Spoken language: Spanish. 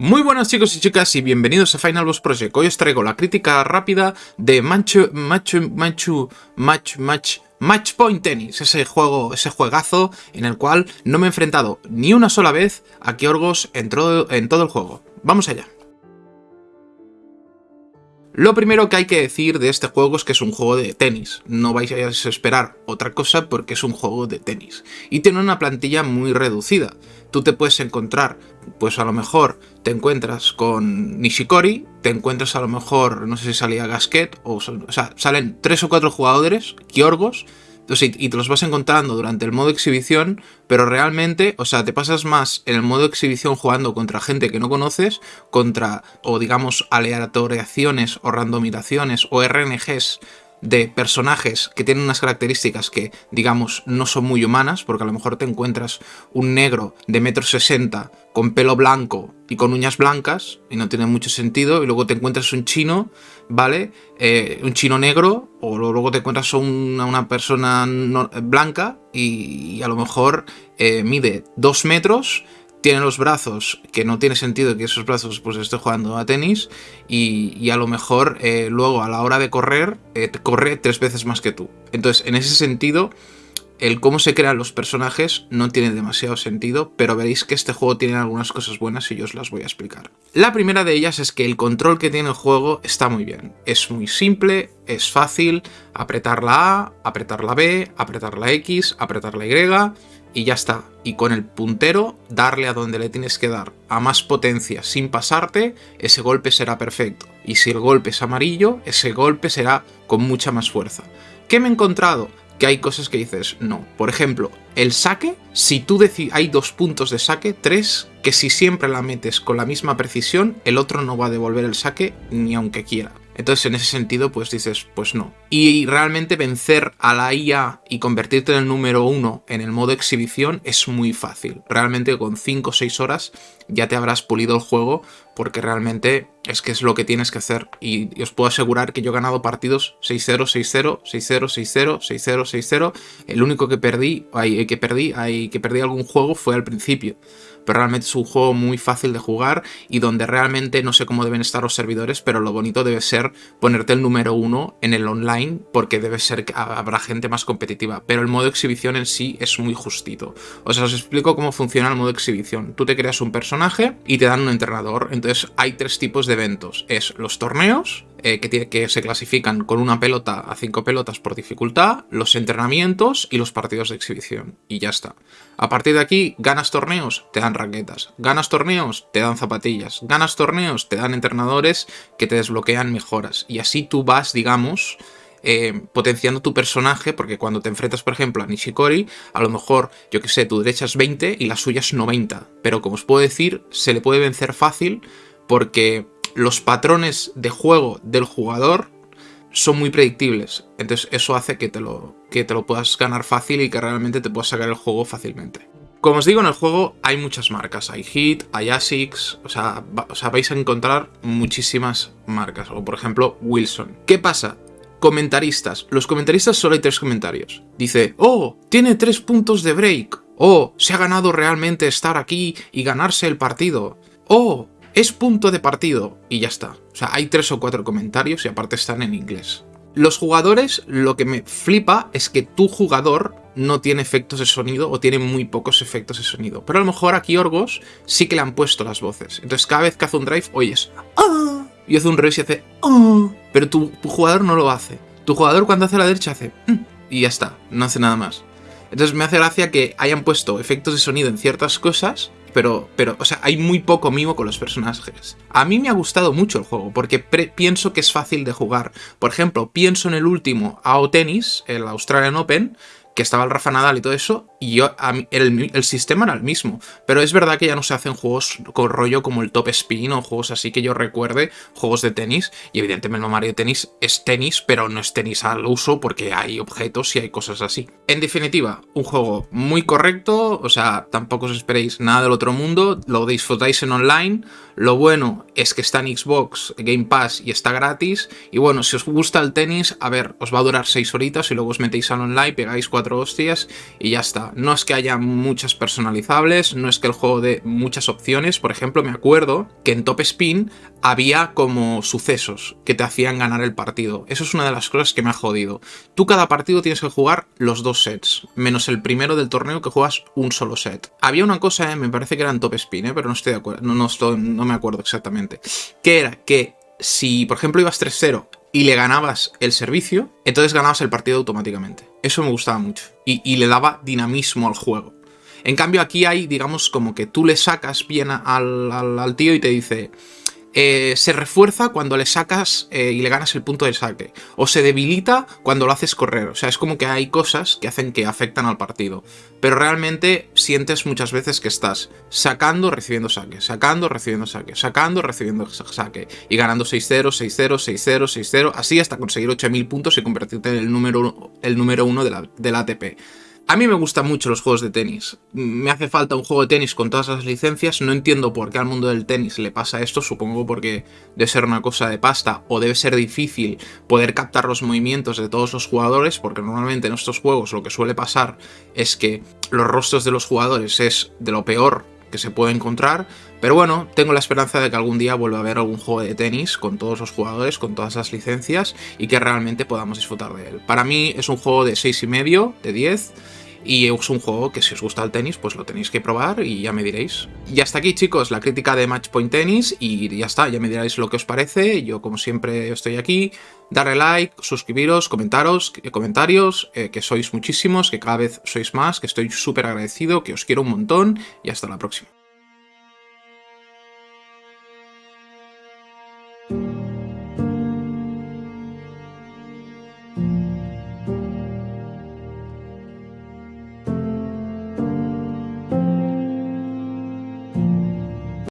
Muy buenas chicos y chicas y bienvenidos a Final Boss Project. Hoy os traigo la crítica rápida de Manchu, Machu, Manchu, Match, Match, Match Point Tennis, ese juego, ese juegazo en el cual no me he enfrentado ni una sola vez a Kiorgos en en todo el juego. Vamos allá. Lo primero que hay que decir de este juego es que es un juego de tenis. No vais a esperar otra cosa porque es un juego de tenis. Y tiene una plantilla muy reducida. Tú te puedes encontrar, pues a lo mejor te encuentras con Nishikori, te encuentras a lo mejor, no sé si salía Gasquet, o, o sea, salen tres o cuatro jugadores, Kiorgos, y te los vas encontrando durante el modo exhibición, pero realmente, o sea, te pasas más en el modo exhibición jugando contra gente que no conoces, contra, o digamos, aleatoriaciones o randomizaciones o RNGs de personajes que tienen unas características que, digamos, no son muy humanas, porque a lo mejor te encuentras un negro de metro sesenta con pelo blanco y con uñas blancas, y no tiene mucho sentido, y luego te encuentras un chino, ¿vale? Eh, un chino negro, o luego te encuentras una, una persona blanca, y, a lo mejor eh, mide dos metros, tiene los brazos, que no tiene sentido que esos brazos pues esté jugando a tenis, y, a lo mejor eh, luego a la hora de correr, eh, corre tres veces más que tú. Entonces, en ese sentido, el cómo se crean los personajes no tiene demasiado sentido, pero veréis que este juego tiene algunas cosas buenas y yo os las voy a explicar. La primera de ellas es que el control que tiene el juego está muy bien. Es muy simple, es fácil, apretar la A, apretar la B, apretar la X, apretar la Y y ya está. Y con el puntero darle a donde le tienes que dar a más potencia sin pasarte, ese golpe será perfecto. Y si el golpe es amarillo, ese golpe será con mucha más fuerza. ¿Qué me he encontrado? Que hay cosas que dices, no. Por ejemplo, el saque, si tú hay dos puntos de saque, tres, que si siempre la metes con la misma precisión, el otro no va a devolver el saque ni aunque quiera. Entonces en ese sentido pues dices, pues no. Y realmente vencer a la IA y convertirte en el número uno en el modo exhibición es muy fácil. Realmente con 5 o 6 horas ya te habrás pulido el juego porque realmente es que es lo que tienes que hacer. Y, os puedo asegurar que yo he ganado partidos 6-0, 6-0, 6-0, 6-0, 6-0, 6-0. El único que perdí, ay, que perdí, ay, que perdí algún juego fue al principio pero realmente es un juego muy fácil de jugar y donde realmente no sé cómo deben estar los servidores, pero lo bonito debe ser ponerte el número uno en el online, porque debe ser que habrá gente más competitiva, pero el modo exhibición en sí es muy justito. O sea, os explico cómo funciona el modo exhibición. Tú te creas un personaje y te dan un entrenador, entonces hay tres tipos de eventos. Es los torneos, eh, que, que, se clasifican con una pelota a cinco pelotas por dificultad, los entrenamientos y los partidos de exhibición. Y ya está. A partir de aquí, ganas torneos, te dan raquetas. Ganas torneos, te dan zapatillas. Ganas torneos, te dan entrenadores que te desbloquean mejoras. Y así tú vas, digamos... Eh, potenciando tu personaje, porque cuando te enfrentas, por ejemplo, a Nishikori, a lo mejor, yo que sé, tu derecha es 20 y la suya es 90. Pero como os puedo decir, se le puede vencer fácil porque los patrones de juego del jugador son muy predictibles. Entonces eso hace que te, lo, que te lo puedas ganar fácil y que realmente te puedas sacar el juego fácilmente. Como os digo, en el juego hay muchas marcas. Hay Hit, hay ASICS, o sea, o sea, vais a encontrar muchísimas marcas. O por ejemplo, Wilson. ¿Qué pasa? Comentaristas. Los comentaristas solo hay tres comentarios. Dice, oh, tiene tres puntos de break. Oh, se ha ganado realmente estar aquí y ganarse el partido. Oh, es punto de partido y ya está. O sea, hay tres o cuatro comentarios y aparte están en inglés. Los jugadores, lo que me flipa es que tu jugador no tiene efectos de sonido o tiene muy pocos efectos de sonido. Pero a lo mejor aquí Orgos sí que le han puesto las voces. Entonces cada vez que hace un drive oyes ¡Ah! Y hace un reverse y hace ¡Ah! Pero tu, jugador no lo hace. Tu jugador cuando hace la derecha hace mm", y ya está, no hace nada más. Entonces me hace gracia que hayan puesto efectos de sonido en ciertas cosas pero, pero, o sea, hay muy poco mimo con los personajes. A mí me ha gustado mucho el juego, porque pienso que es fácil de jugar. Por ejemplo, pienso en el último AO Tennis, el Australian Open, que estaba el Rafa Nadal y todo eso, y yo, el, sistema era el mismo. Pero es verdad que ya no se hacen juegos con rollo como el Top Spin o juegos así que yo recuerde, juegos de tenis, y evidentemente el Mario Tennis es tenis, pero no es tenis al uso porque hay objetos y hay cosas así. En definitiva, un juego muy correcto, o sea, tampoco os esperéis nada del otro mundo, lo disfrutáis en online, lo bueno es que está en Xbox, Game Pass y está gratis, y bueno, si os gusta el tenis, a ver, os va a durar 6 horitas y luego os metéis al online, pegáis 4 hostias y ya está. No es que haya muchas personalizables, no es que el juego dé muchas opciones. Por ejemplo, me acuerdo que en Top Spin había como sucesos que te hacían ganar el partido. Eso es una de las cosas que me ha jodido. Tú cada partido tienes que jugar los dos sets, menos el primero del torneo que juegas un solo set. Había una cosa, eh, me parece que era en Top Spin, eh, pero no estoy de acuerdo, no, no, no me acuerdo exactamente, que era que si, por ejemplo, ibas 3-0 y le ganabas el servicio, entonces ganabas el partido automáticamente. Eso me gustaba mucho. Y, le daba dinamismo al juego. En cambio aquí hay, digamos, como que tú le sacas bien al, al tío y te dice eh, se refuerza cuando le sacas eh, y le ganas el punto de saque. O se debilita cuando lo haces correr. O sea, es como que hay cosas que hacen que afectan al partido. Pero realmente sientes muchas veces que estás sacando, recibiendo saque, sacando, recibiendo saque, sacando, recibiendo saque. Y ganando 6-0, 6-0, 6-0, 6-0, así hasta conseguir 8000 puntos y convertirte en el número, el uno de la, del ATP. A mí me gustan mucho los juegos de tenis. Me hace falta un juego de tenis con todas las licencias. No entiendo por qué al mundo del tenis le pasa esto. Supongo porque debe ser una cosa de pasta o debe ser difícil poder captar los movimientos de todos los jugadores. Porque normalmente en estos juegos lo que suele pasar es que los rostros de los jugadores es de lo peor que se puede encontrar. Pero bueno, tengo la esperanza de que algún día vuelva a haber algún juego de tenis con todos los jugadores, con todas las licencias y que realmente podamos disfrutar de él. Para mí es un juego de 6,5, de 10 y es un juego que si os gusta el tenis, pues lo tenéis que probar y ya me diréis. Y hasta aquí, chicos, la crítica de Matchpoint Tennis y ya está, ya me diréis lo que os parece. Yo, como siempre, estoy aquí. Darle like, suscribiros, comentaros, comentarios, eh, que sois muchísimos, que cada vez sois más, que estoy súper agradecido, que os quiero un montón y hasta la próxima.